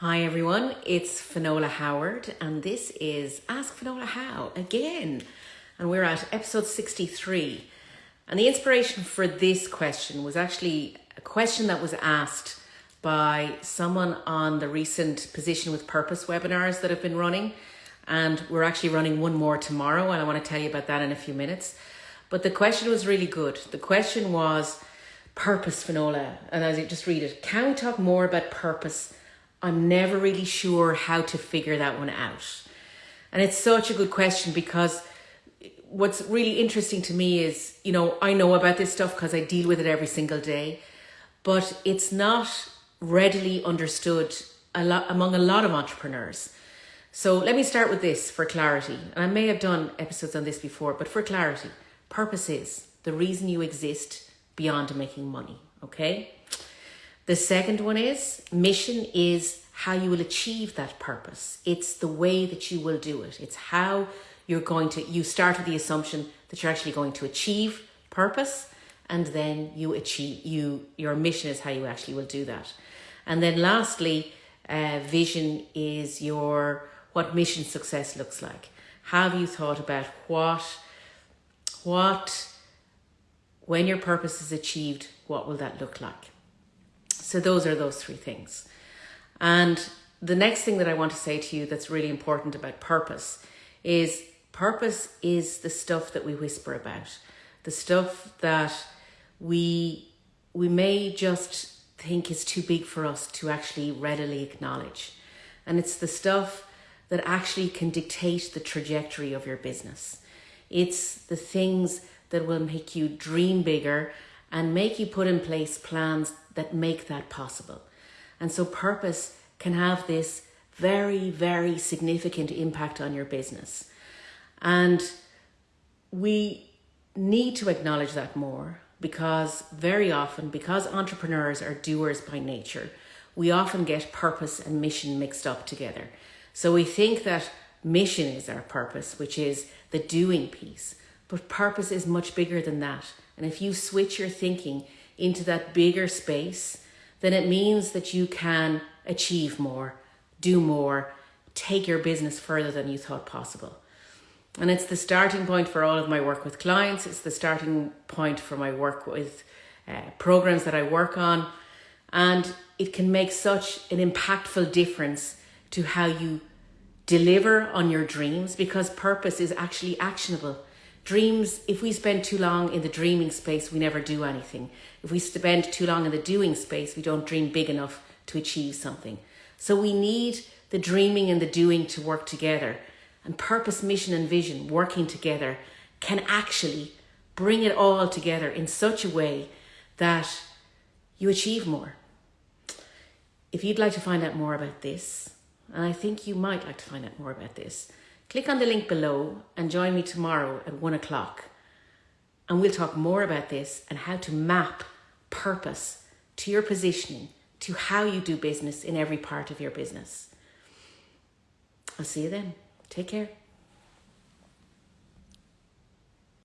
Hi everyone, it's Finola Howard and this is Ask Finola How again. And we're at episode 63. And the inspiration for this question was actually a question that was asked by someone on the recent Position with Purpose webinars that have been running. And we're actually running one more tomorrow, and I want to tell you about that in a few minutes. But the question was really good. The question was purpose, Finola. And as you just read it, can we talk more about purpose? I'm never really sure how to figure that one out. And it's such a good question because what's really interesting to me is, you know, I know about this stuff because I deal with it every single day, but it's not readily understood a lot among a lot of entrepreneurs. So let me start with this for clarity. And I may have done episodes on this before, but for clarity, purpose is the reason you exist beyond making money, okay? The second one is mission is how you will achieve that purpose. It's the way that you will do it. It's how you're going to, you start with the assumption that you're actually going to achieve purpose and then you achieve, you, your mission is how you actually will do that. And then lastly, uh, vision is your, what mission success looks like. Have you thought about what, what, when your purpose is achieved, what will that look like? So those are those three things. And the next thing that I want to say to you that's really important about purpose is purpose is the stuff that we whisper about, the stuff that we we may just think is too big for us to actually readily acknowledge. And it's the stuff that actually can dictate the trajectory of your business. It's the things that will make you dream bigger and make you put in place plans that make that possible. And so purpose can have this very, very significant impact on your business. And we need to acknowledge that more because very often, because entrepreneurs are doers by nature, we often get purpose and mission mixed up together. So we think that mission is our purpose, which is the doing piece. But purpose is much bigger than that. And if you switch your thinking into that bigger space, then it means that you can achieve more, do more, take your business further than you thought possible. And it's the starting point for all of my work with clients. It's the starting point for my work with uh, programs that I work on. And it can make such an impactful difference to how you deliver on your dreams because purpose is actually actionable. Dreams, if we spend too long in the dreaming space, we never do anything. If we spend too long in the doing space, we don't dream big enough to achieve something. So we need the dreaming and the doing to work together. And purpose, mission, and vision working together can actually bring it all together in such a way that you achieve more. If you'd like to find out more about this, and I think you might like to find out more about this, Click on the link below and join me tomorrow at one o'clock. And we'll talk more about this and how to map purpose to your positioning, to how you do business in every part of your business. I'll see you then. Take care.